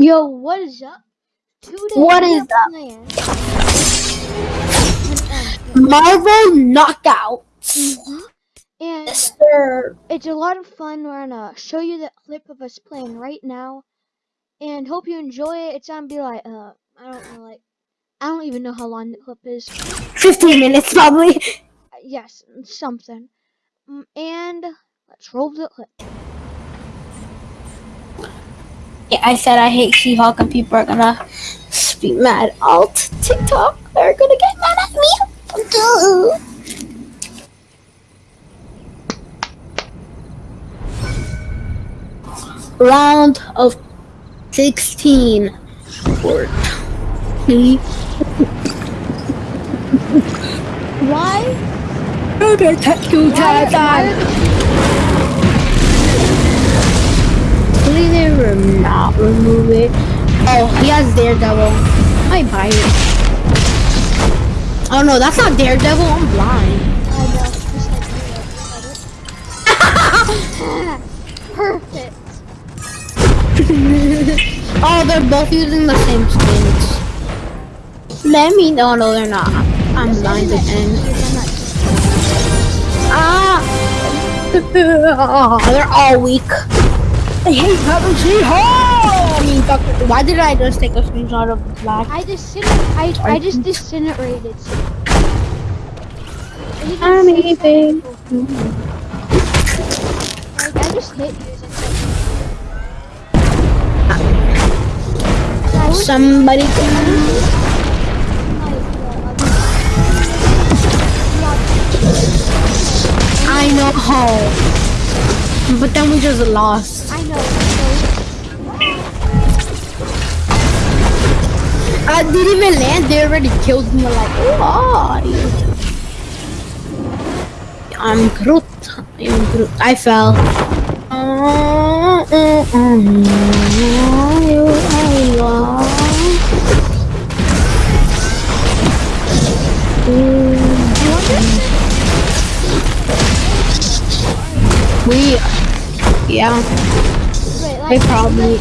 Yo, what is up? Today What is up? Marvel Knockout. And Yes, it's a lot of fun. We're gonna show you the clip of us playing right now, and hope you enjoy it. It's gonna be like uh, I don't know, like I don't even know how long the clip is. 15 minutes probably. Uh, yes, something. Mm, And let's roll the clip. Yeah, I said I hate She-Hulk and people are gonna be mad. Alt TikTok they're gonna get mad at me. Duh. Round of 16. Word. Me. Why? Okay, touch you, Why, remove it. Oh, he has Daredevil. I buy it. Oh no, that's not Daredevil. I'm blind. Perfect. oh, they're both using the same skins. Let me know. No, they're not. I'm blind again. Ah! they're all weak. I hate having She-Hulk. Doctor. Why did I just take a screenshot of the black? I just I I just mm. disintegrated. I didn't I'm leaving. Like I just hit you. Somebody. like, I know. But then we just lost. I know. I didn't even land. They already killed me. Like, why? I'm Groot. I'm Groot. I fell. We, yeah, they probably,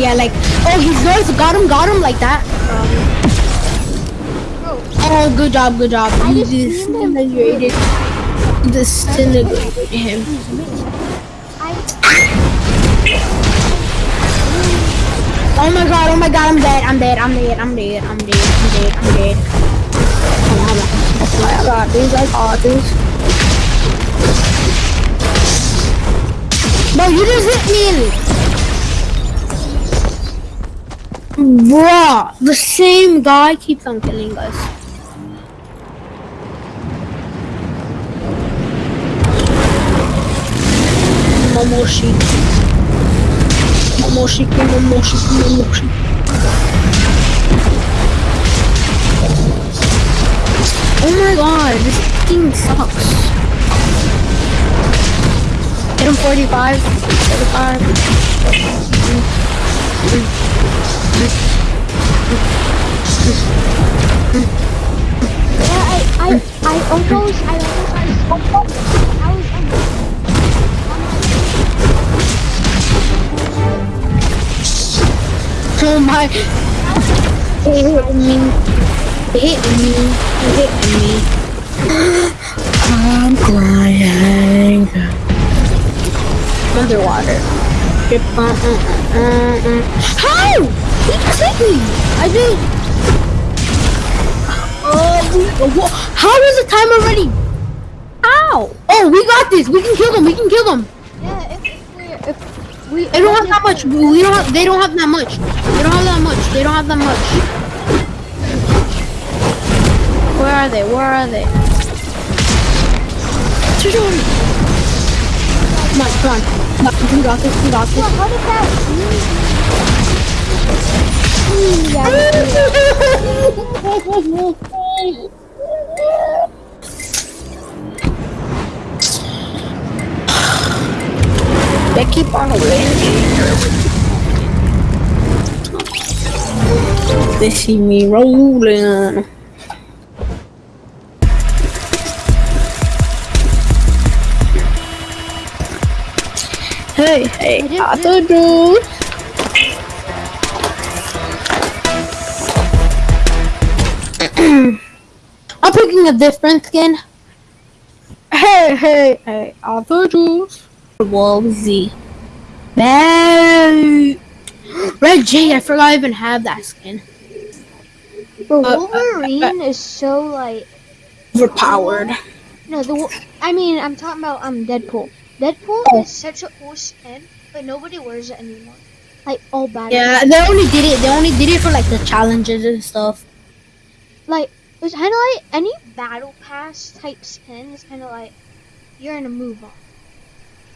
yeah, like, oh, he's yours, got him, got him, like that. Oh, good job, good job. I You just beamed him. disintegrated, disintegrated him. Oh my god, oh my god, I'm dead, I'm dead, I'm dead, I'm dead, I'm dead, I'm dead, I'm dead. Oh my god, these like authors. Bro, you just hit me! Bruh, the same guy keeps on killing us. Momoshi. Momoshi, Momoshi, Momoshi. Oh my god, this thing sucks. Hit him 45, 45. I I I almost I almost I was Oh my. It hit me. It hit me. It hit me. I'm crying. Underwater. Drip on. Uh, uh, uh. How? He just me. I did. Oh, uh, how is the time already? Ow! Oh, we got this. We can kill them. We can kill them. yeah. If, if we if we They don't have that much. We don't. Have, they don't have that much. They don't have that much. They don't have that much. Where are they? Where are they? Come on, come on. We got this. We got Well, this. how did that? They keep on winning. They see me rolling. Hey, hey, I didn't I'm picking a different skin. Hey, hey, hey, I told you. Wolvesy. Hey. Red J, I forgot I even have that skin. Bro, Uh, uh, Wolverine is so like Overpowered. no the. I mean, I'm talking about um Deadpool. Deadpool Oh. is such a cool skin, but nobody wears it anymore. Like all bad. Yeah, they only did it. They only did it for like the challenges and stuff. Like it's kind of like any battle pass type skin is kind of like you're in a move on.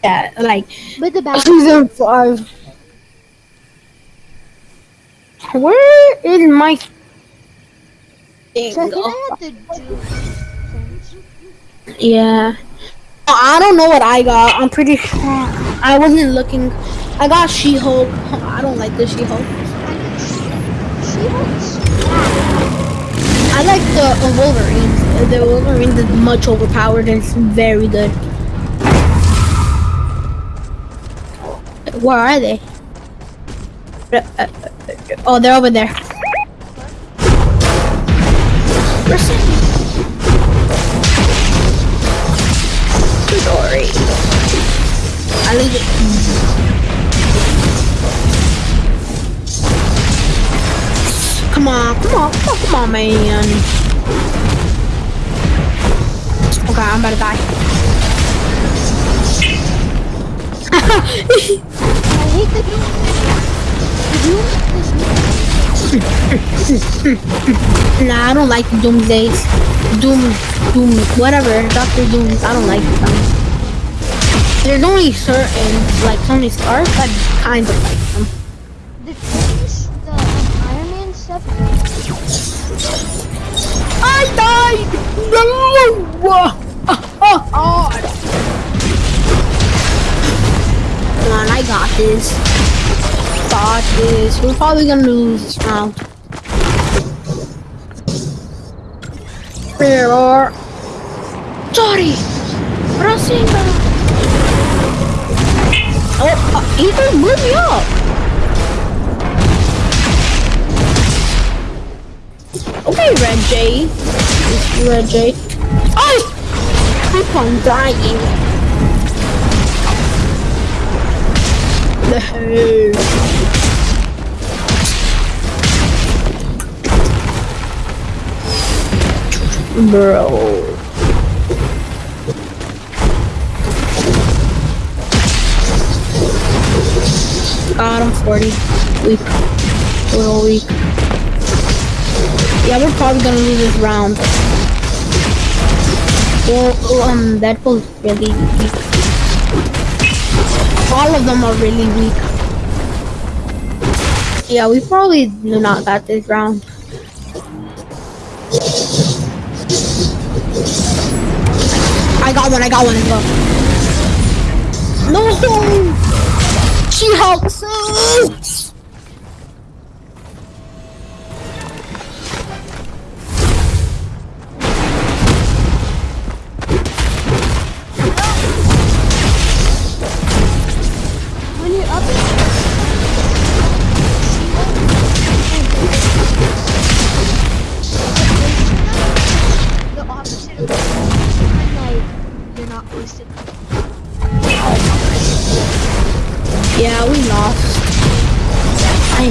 Yeah, like But the battle season five. Where is my thing? So I think I had the Yeah. I don't know what I got. I'm pretty sure I wasn't looking. I got She-Hulk. I don't like the She-Hulk. I like the uh, Wolverine. The Wolverine is much overpowered and it's very good. Where are they? Uh, uh, uh, Oh, they're over there. Sorry. I leave Come on, come on, come on, man. Okay, I'm about to die. I hate the Doom. Doom nah, I don't like Doomsdays. Doom, Doom, whatever. Doctor Doom, I don't like them. There's only certain, like Tony Stark, I kind of like died! No! Come on, I got this. Got this. We're probably gonna lose this round. Pero... Sorry! Rasinga! Oh, uh, Ethan, move me up! J. Red J. Oh! Keep on dying. No. Bro. God, I'm 40. Weak. A little weak. Yeah, we're probably gonna lose this round. Well, um, Deadpool's really weak. All of them are really weak. Yeah, we probably do not got this round. I got one, I got one, go. No! She helps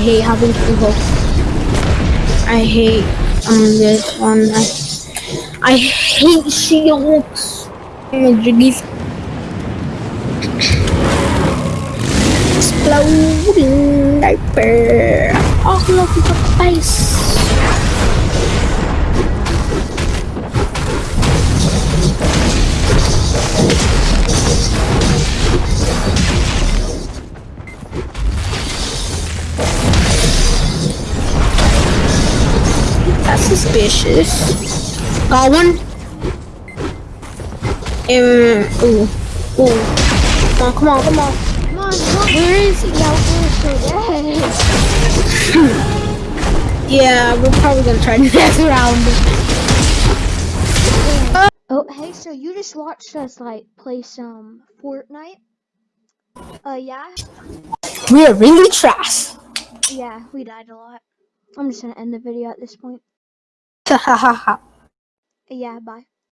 hate having go. I hate um this one. I, I hate. Jiggies. Exploding diaper. All over the face. Suspicious. Got one. Um, ooh, ooh. Come on, come on, come on. Come on. Where is he? Yeah, we're so dead. Yeah, we're probably gonna try next around. Oh, hey, so you just watched us like play some Fortnite? Uh, yeah, We are really trash. yeah, we died a lot. I'm just gonna end the video at this point. Ha ha ha. Yeah, bye.